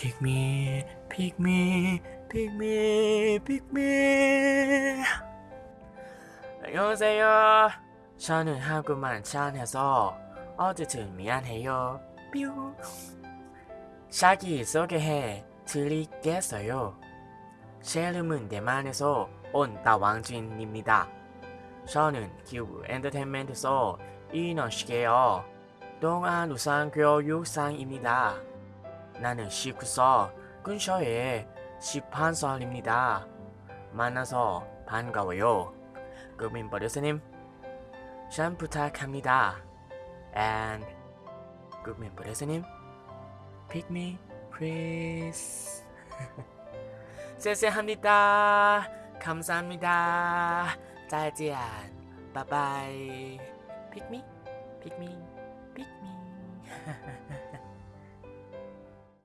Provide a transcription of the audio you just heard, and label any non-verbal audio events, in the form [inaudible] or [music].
픽미 픽미 픽미 픽미 안녕하세요. 저는 한국말 잘해서 어쨌든 미안해요. 뾰. 샤기 소개해 드리겠어요. 제 이름은 대만에서 온 다왕진입니다. 저는 기부 엔터테인먼트에서 인원시게요. 동안 우상교육상입니다 나는 19살 근처에 18살입니다. 만나서 반가워요. 국민 버려스님 잘 부탁합니다. And 국민 버려스님 pick me please. [laughs] 쎄쎄합니다. 감사합니다. 再见. 바이바이. pick me, pick me.